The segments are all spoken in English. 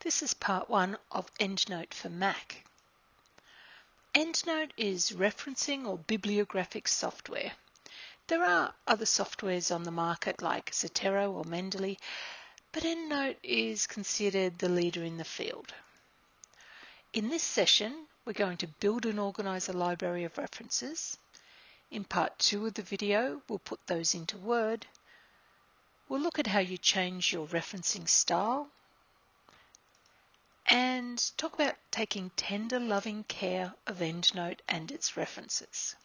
This is part one of EndNote for Mac. EndNote is referencing or bibliographic software. There are other softwares on the market like Zotero or Mendeley, but EndNote is considered the leader in the field. In this session, we're going to build and organize a library of references. In part two of the video, we'll put those into Word. We'll look at how you change your referencing style and talk about taking tender, loving care of EndNote and its references.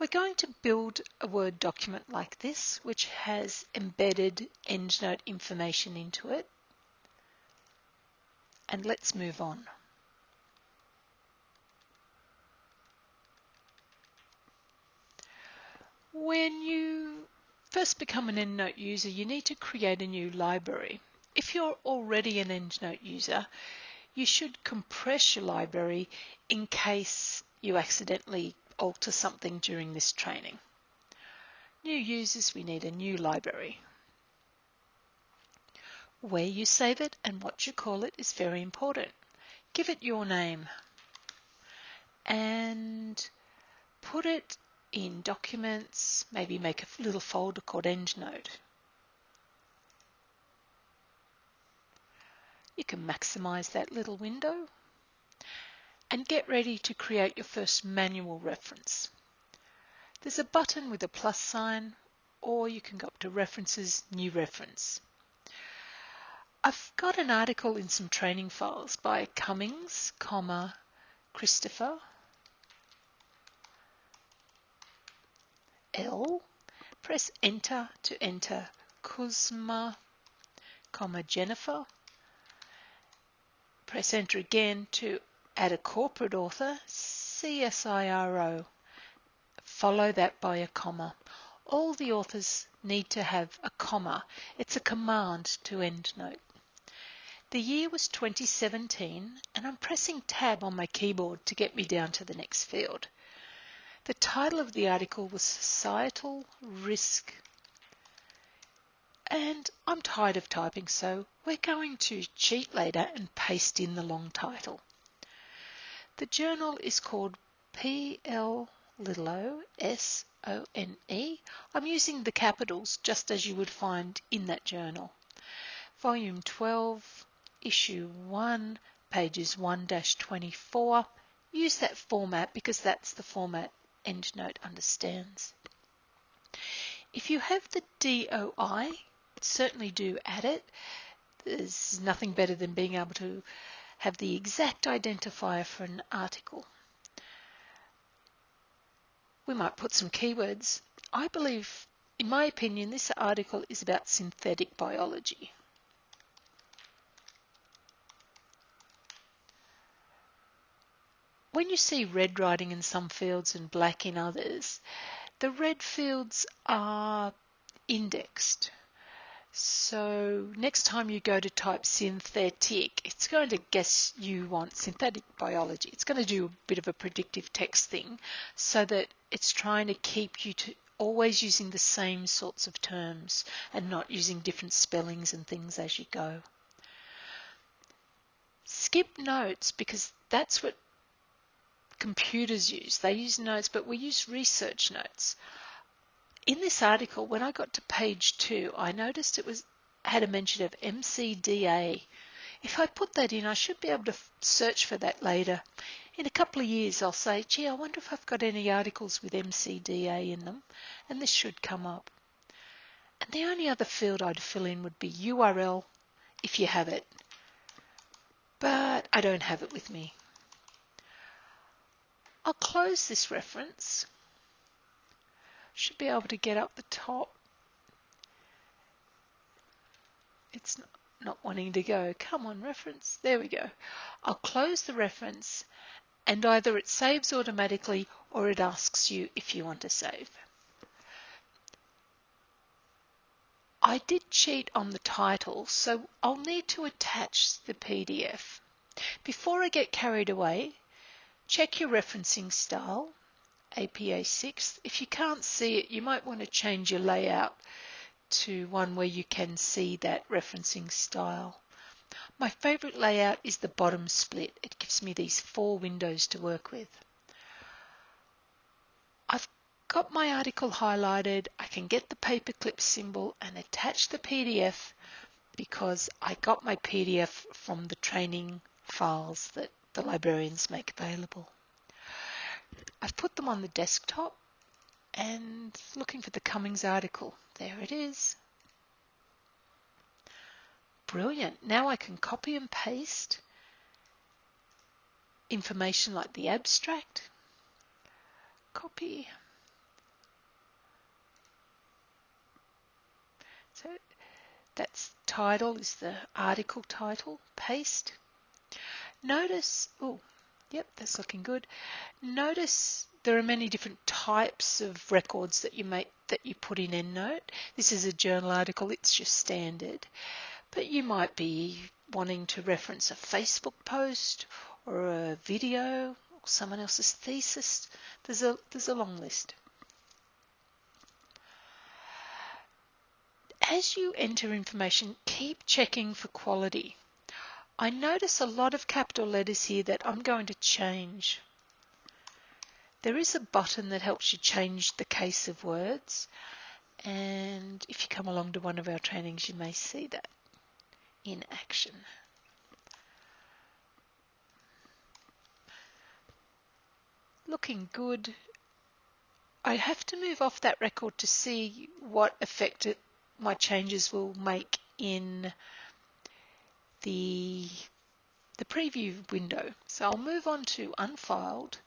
We're going to build a Word document like this, which has embedded EndNote information into it. And let's move on. When you first become an EndNote user, you need to create a new library. If you're already an EndNote user, you should compress your library in case you accidentally alter something during this training. New users, we need a new library. Where you save it and what you call it is very important. Give it your name and put it in documents, maybe make a little folder called EndNote. You can maximize that little window and get ready to create your first manual reference. There's a button with a plus sign or you can go up to References, New Reference. I've got an article in some training files by Cummings, comma, Christopher, L. Press Enter to enter Kuzma, comma, Jennifer, Press enter again to add a corporate author, CSIRO. Follow that by a comma. All the authors need to have a comma. It's a command to EndNote. The year was 2017 and I'm pressing tab on my keyboard to get me down to the next field. The title of the article was Societal Risk and I'm tired of typing, so we're going to cheat later and paste in the long title. The journal is called PL little o S O N E. I'm using the capitals just as you would find in that journal. Volume 12, issue 1, pages 1 24. Use that format because that's the format EndNote understands. If you have the DOI, certainly do add it. There's nothing better than being able to have the exact identifier for an article. We might put some keywords. I believe, in my opinion, this article is about synthetic biology. When you see red writing in some fields and black in others, the red fields are indexed. So next time you go to type synthetic, it's going to guess you want synthetic biology. It's going to do a bit of a predictive text thing so that it's trying to keep you to always using the same sorts of terms and not using different spellings and things as you go. Skip notes because that's what computers use. They use notes, but we use research notes in this article, when I got to page two, I noticed it was had a mention of MCDA. If I put that in, I should be able to search for that later. In a couple of years, I'll say, gee, I wonder if I've got any articles with MCDA in them, and this should come up. And the only other field I'd fill in would be URL, if you have it. But I don't have it with me. I'll close this reference should be able to get up the top. It's not, wanting to go. Come on, reference. There we go. I'll close the reference and either it saves automatically or it asks you if you want to save. I did cheat on the title, so I'll need to attach the PDF. Before I get carried away, check your referencing style APA 6. If you can't see it, you might want to change your layout to one where you can see that referencing style. My favourite layout is the bottom split. It gives me these four windows to work with. I've got my article highlighted. I can get the paperclip symbol and attach the PDF because I got my PDF from the training files that the librarians make available. I've put them on the desktop and looking for the Cummings article. There it is. Brilliant. Now I can copy and paste information like the abstract. Copy. So that's title is the article title. Paste. Notice, oh, yep, that's looking good. Notice there are many different types of records that you make that you put in EndNote. This is a journal article, it's just standard. But you might be wanting to reference a Facebook post or a video or someone else's thesis. There's a there's a long list. As you enter information, keep checking for quality. I notice a lot of capital letters here that I'm going to change. There is a button that helps you change the case of words and if you come along to one of our trainings you may see that in action. Looking good. I have to move off that record to see what effect it, my changes will make in the, the preview window. So I'll move on to unfiled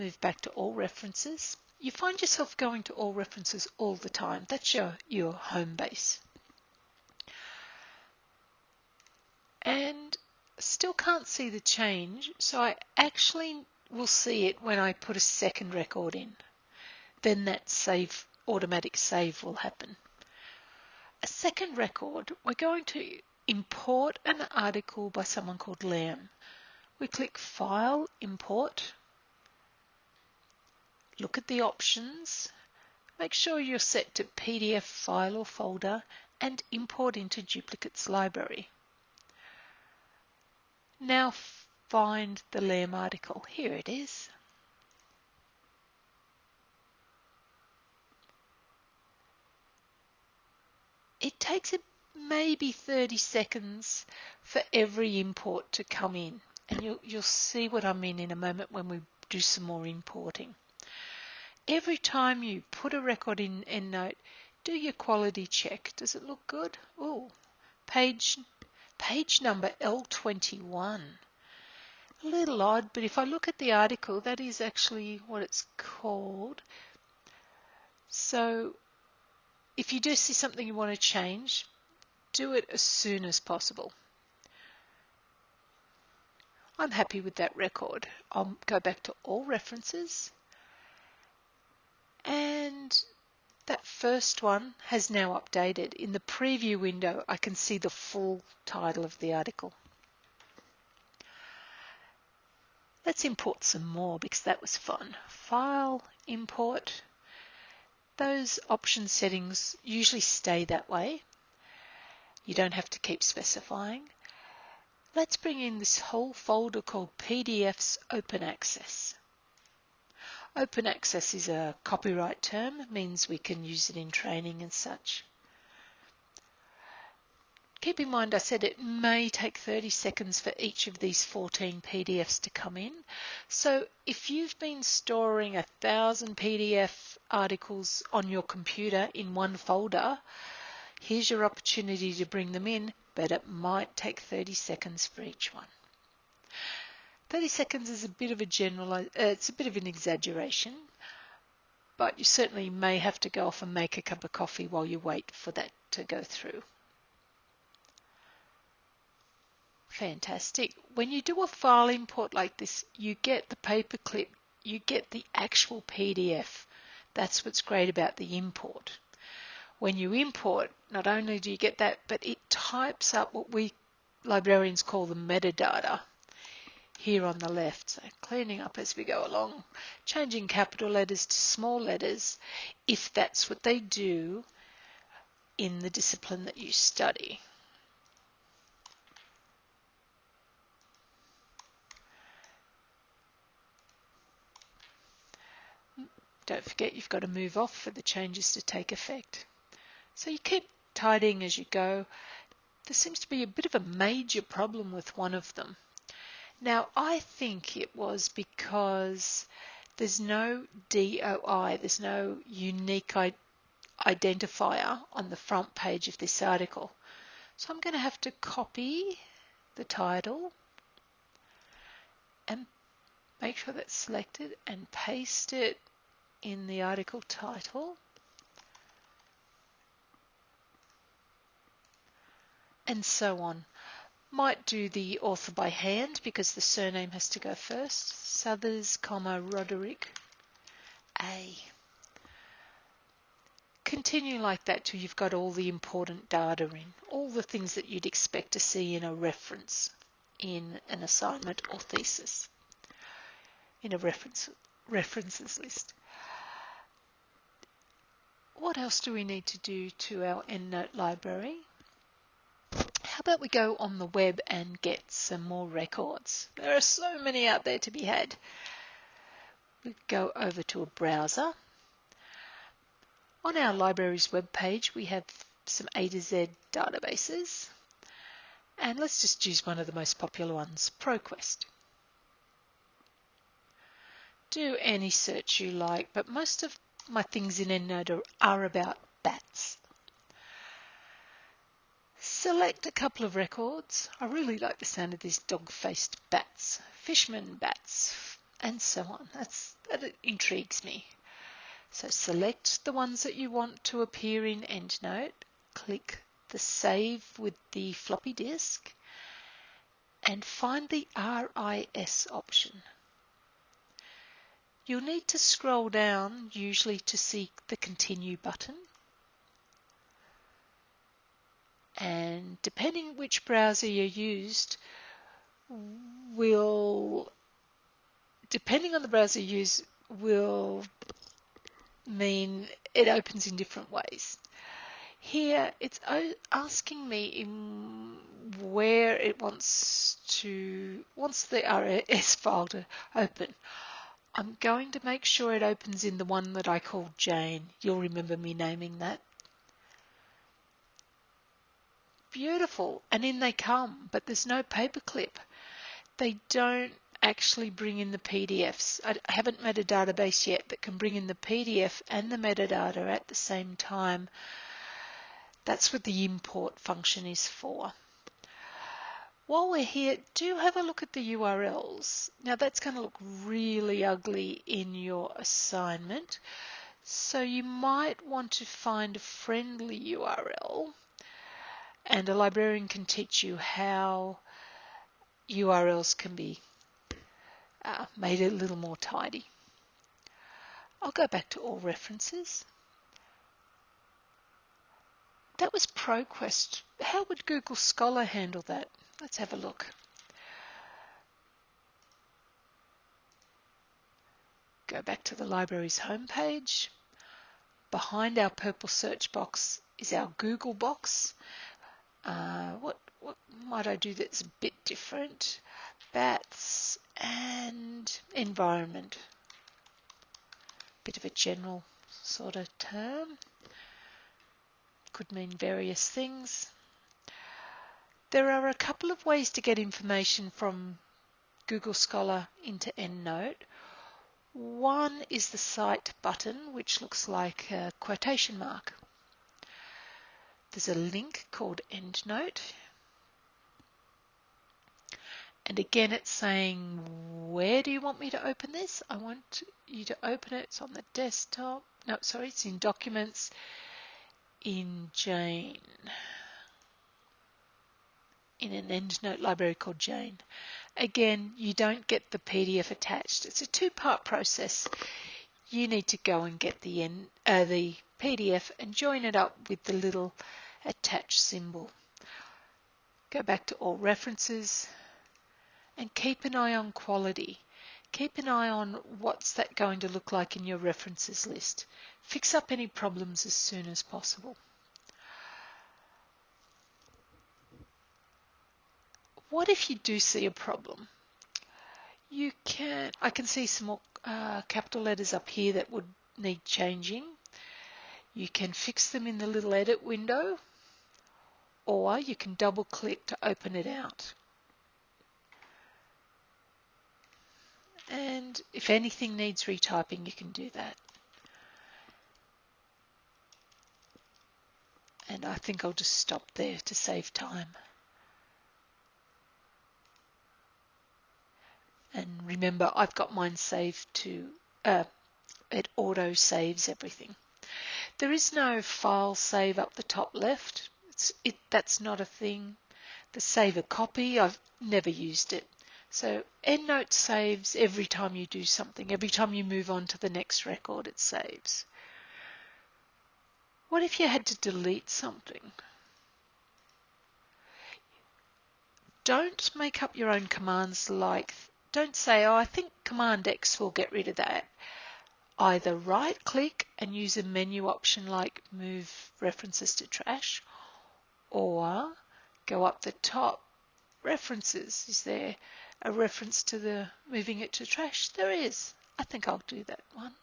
move back to all references. You find yourself going to all references all the time. That's your, your home base. And still can't see the change, so I actually will see it when I put a second record in. Then that save automatic save will happen. A second record, we're going to import an article by someone called Lamb. We click File, Import, Look at the options. Make sure you're set to PDF file or folder and import into duplicates library. Now find the Lamb article. Here it is. It takes maybe 30 seconds for every import to come in and you'll, you'll see what I mean in a moment when we do some more importing every time you put a record in EndNote, do your quality check. Does it look good? Oh, page, page number L21. A little odd, but if I look at the article, that is actually what it's called. So if you do see something you want to change, do it as soon as possible. I'm happy with that record. I'll go back to all references and that first one has now updated. In the preview window, I can see the full title of the article. Let's import some more because that was fun. File, import. Those option settings usually stay that way. You don't have to keep specifying. Let's bring in this whole folder called PDFs Open Access. Open access is a copyright term, means we can use it in training and such. Keep in mind I said it may take 30 seconds for each of these 14 PDFs to come in. So if you've been storing a thousand PDF articles on your computer in one folder, here's your opportunity to bring them in, but it might take 30 seconds for each one. 30 seconds is a bit of a general, uh, it's a bit of an exaggeration, but you certainly may have to go off and make a cup of coffee while you wait for that to go through. Fantastic. When you do a file import like this, you get the paperclip, you get the actual PDF. That's what's great about the import when you import, not only do you get that, but it types up what we librarians call the metadata here on the left. So cleaning up as we go along, changing capital letters to small letters if that's what they do in the discipline that you study. Don't forget you've got to move off for the changes to take effect. So you keep tidying as you go. There seems to be a bit of a major problem with one of them. Now, I think it was because there's no DOI, there's no unique identifier on the front page of this article. So I'm going to have to copy the title and make sure that's selected and paste it in the article title. And so on. Might do the author by hand because the surname has to go first. Southers, comma, Roderick A. Continue like that till you've got all the important data in, all the things that you'd expect to see in a reference in an assignment or thesis, in a reference references list. What else do we need to do to our EndNote library? How about we go on the web and get some more records? There are so many out there to be had. We go over to a browser. On our library's web page, we have some A to Z databases. And let's just choose one of the most popular ones, ProQuest. Do any search you like, but most of my things in EndNote are about bats. Select a couple of records. I really like the sound of these dog-faced bats, fishman bats, and so on. That's, that intrigues me. So select the ones that you want to appear in EndNote. Click the Save with the floppy disk and find the RIS option. You'll need to scroll down usually to see the Continue button and depending which browser you used will depending on the browser you use will mean it opens in different ways. Here it's asking me in where it wants to wants the RIS file to open. I'm going to make sure it opens in the one that I called Jane. You'll remember me naming that beautiful. And in they come, but there's no paperclip. They don't actually bring in the PDFs. I haven't met a database yet that can bring in the PDF and the metadata at the same time. That's what the import function is for. While we're here, do have a look at the URLs. Now that's going to look really ugly in your assignment. So you might want to find a friendly URL and a librarian can teach you how URLs can be uh, made a little more tidy. I'll go back to all references. That was ProQuest. How would Google Scholar handle that? Let's have a look. Go back to the library's homepage. Behind our purple search box is our Google box uh, what, what might I do that's a bit different? Bats and environment. Bit of a general sort of term. Could mean various things. There are a couple of ways to get information from Google Scholar into EndNote. One is the Cite button, which looks like a quotation mark. There's a link called EndNote. And again, it's saying, where do you want me to open this? I want you to open it. It's on the desktop. No, sorry, it's in Documents in Jane. In an EndNote library called Jane. Again, you don't get the PDF attached. It's a two-part process. You need to go and get the, end, uh, the PDF and join it up with the little attach symbol. Go back to all references and keep an eye on quality. Keep an eye on what's that going to look like in your references list. Fix up any problems as soon as possible. What if you do see a problem? You can, I can see some more uh, capital letters up here that would need changing, you can fix them in the little edit window or you can double click to open it out. And if anything needs retyping, you can do that. And I think I'll just stop there to save time. And remember, I've got mine saved to, uh, it auto saves everything. There is no file save up the top left. It, that's not a thing. The save a copy, I've never used it. So EndNote saves every time you do something. Every time you move on to the next record, it saves. What if you had to delete something? Don't make up your own commands like, don't say, oh, I think Command X will get rid of that. Either right click and use a menu option like move references to trash, or go up the top, references. Is there a reference to the moving it to trash? There is. I think I'll do that one.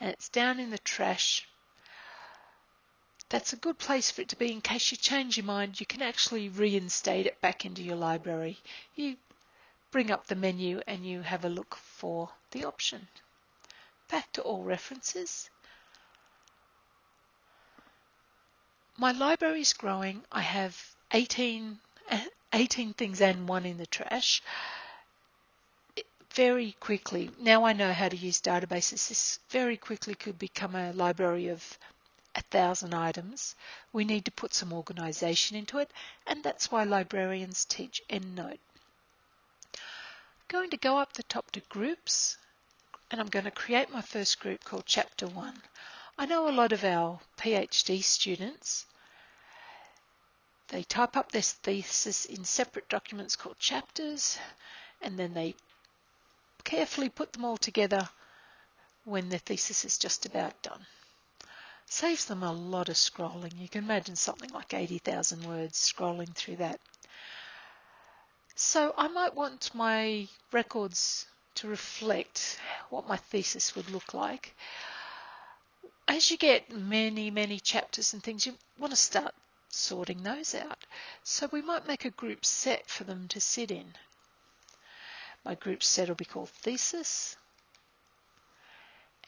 And it's down in the trash. That's a good place for it to be in case you change your mind. You can actually reinstate it back into your library. You bring up the menu and you have a look for the option. Back to all references. My library is growing. I have 18 18 things and one in the trash very quickly. Now I know how to use databases. This very quickly could become a library of a thousand items. We need to put some organization into it, and that's why librarians teach EndNote. I'm going to go up the top to groups, and I'm going to create my first group called Chapter 1. I know a lot of our PhD students they type up this thesis in separate documents called chapters and then they carefully put them all together when the thesis is just about done. Saves them a lot of scrolling. You can imagine something like 80,000 words scrolling through that. So I might want my records to reflect what my thesis would look like. As you get many, many chapters and things, you want to start sorting those out. So we might make a group set for them to sit in. My group set will be called thesis.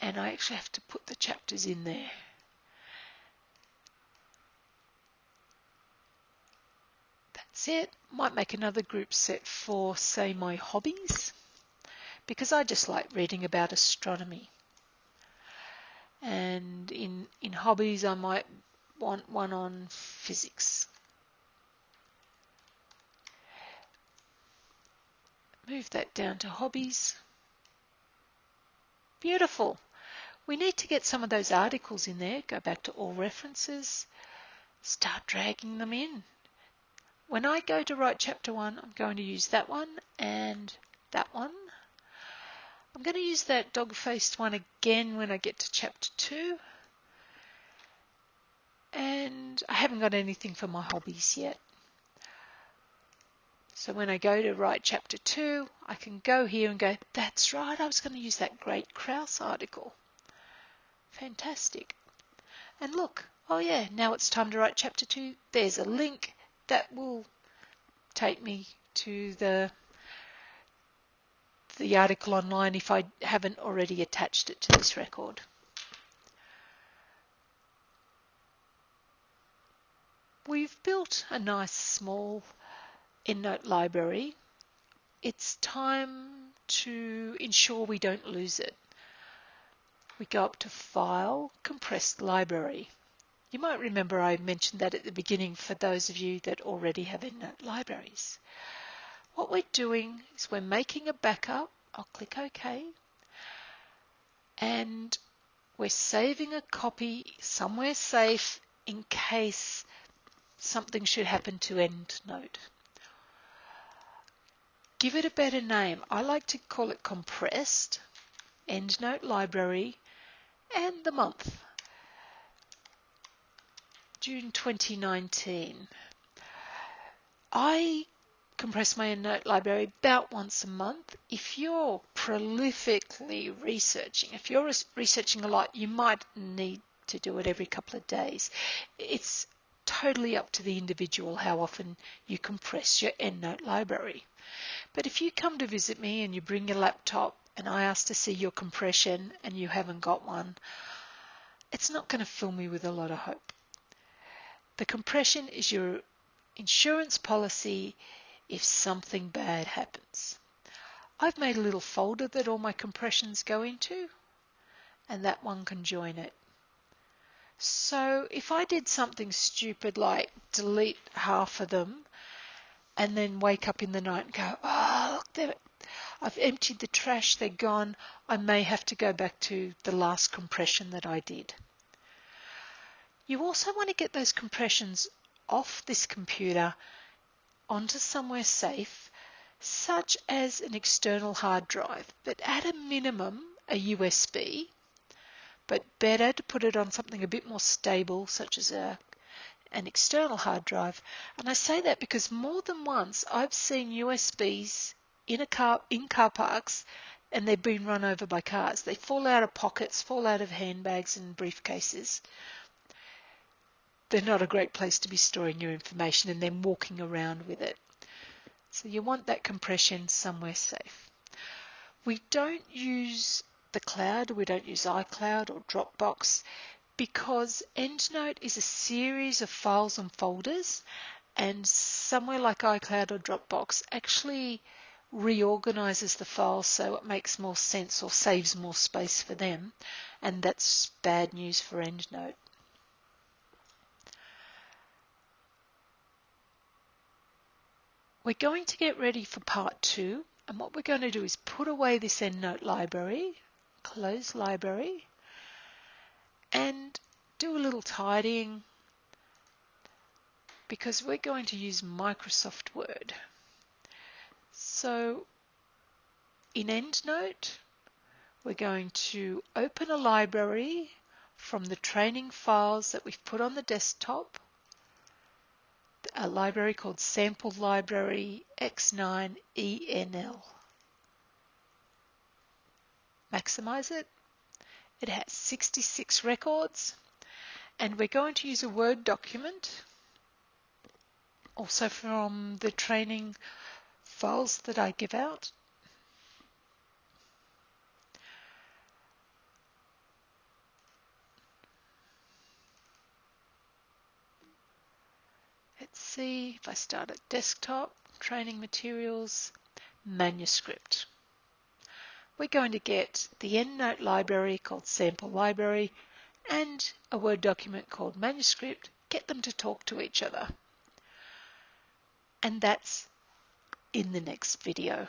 And I actually have to put the chapters in there. It. Might make another group set for, say, my hobbies. Because I just like reading about astronomy. And in, in hobbies, I might want one on physics. Move that down to hobbies. Beautiful. We need to get some of those articles in there. Go back to all references. Start dragging them in. When I go to write chapter 1, I'm going to use that one and that one. I'm going to use that dog-faced one again when I get to chapter 2 and I haven't got anything for my hobbies yet. So when I go to write chapter 2, I can go here and go, that's right, I was going to use that great Krauss article. Fantastic. And look, oh yeah, now it's time to write chapter 2. There's a link that will take me to the the article online if I haven't already attached it to this record. We've built a nice small EndNote library. It's time to ensure we don't lose it. We go up to File, Compressed Library. You might remember I mentioned that at the beginning for those of you that already have EndNote libraries. What we're doing is we're making a backup. I'll click OK. And we're saving a copy somewhere safe in case something should happen to EndNote. Give it a better name. I like to call it compressed, EndNote library, and the month. June 2019. I compress my EndNote library about once a month. If you're prolifically researching, if you're researching a lot, you might need to do it every couple of days. It's totally up to the individual how often you compress your EndNote library. But if you come to visit me and you bring your laptop and I ask to see your compression and you haven't got one, it's not going to fill me with a lot of hope. The compression is your insurance policy if something bad happens. I've made a little folder that all my compressions go into, and that one can join it. So if I did something stupid like delete half of them and then wake up in the night and go, oh, look, I've emptied the trash, they're gone, I may have to go back to the last compression that I did. You also want to get those compressions off this computer onto somewhere safe, such as an external hard drive, but at a minimum, a USB, but better to put it on something a bit more stable, such as a an external hard drive. And I say that because more than once I've seen USBs in a car in car parks and they've been run over by cars. They fall out of pockets, fall out of handbags and briefcases they're not a great place to be storing your information and then walking around with it. So you want that compression somewhere safe. We don't use the cloud, we don't use iCloud or Dropbox because EndNote is a series of files and folders and somewhere like iCloud or Dropbox actually reorganizes the files so it makes more sense or saves more space for them and that's bad news for EndNote. We're going to get ready for part two and what we're going to do is put away this EndNote library, close library and do a little tidying because we're going to use Microsoft Word. So in EndNote we're going to open a library from the training files that we've put on the desktop a library called Sample Library X9ENL. Maximize it. It has 66 records and we're going to use a Word document also from the training files that I give out see if I start at desktop, training materials, manuscript. We're going to get the EndNote library called sample library and a Word document called manuscript, get them to talk to each other. And that's in the next video.